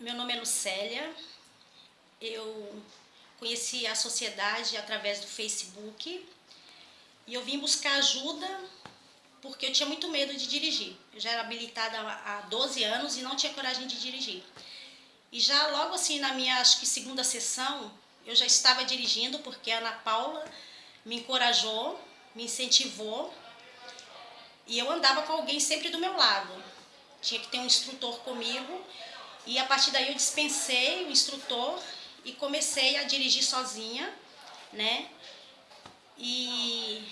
Meu nome é Lucélia, eu conheci a sociedade através do Facebook e eu vim buscar ajuda porque eu tinha muito medo de dirigir. Eu já era habilitada há 12 anos e não tinha coragem de dirigir. E já logo assim na minha, acho que segunda sessão, eu já estava dirigindo porque a Ana Paula me encorajou, me incentivou e eu andava com alguém sempre do meu lado. Tinha que ter um instrutor comigo e a partir daí eu dispensei o instrutor e comecei a dirigir sozinha, né? E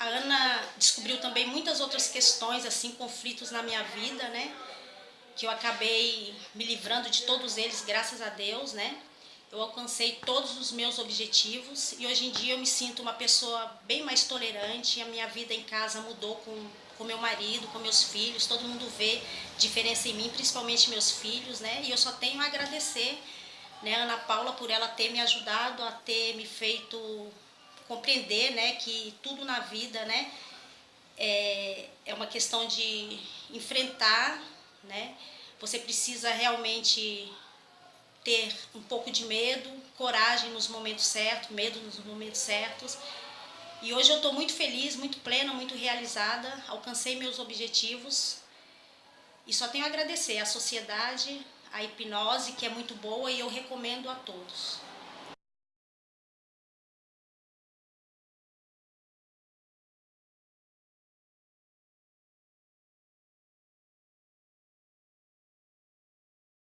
a Ana descobriu também muitas outras questões, assim, conflitos na minha vida, né? Que eu acabei me livrando de todos eles, graças a Deus, né? Eu alcancei todos os meus objetivos e hoje em dia eu me sinto uma pessoa bem mais tolerante. A minha vida em casa mudou com com meu marido, com meus filhos. Todo mundo vê diferença em mim, principalmente meus filhos, né? E eu só tenho a agradecer, né, Ana Paula, por ela ter me ajudado a ter me feito compreender, né, que tudo na vida, né, é, é uma questão de enfrentar, né? Você precisa realmente ter um pouco de medo, coragem nos momentos certos, medo nos momentos certos. E hoje eu estou muito feliz, muito plena, muito realizada, alcancei meus objetivos e só tenho a agradecer à sociedade, à hipnose, que é muito boa e eu recomendo a todos.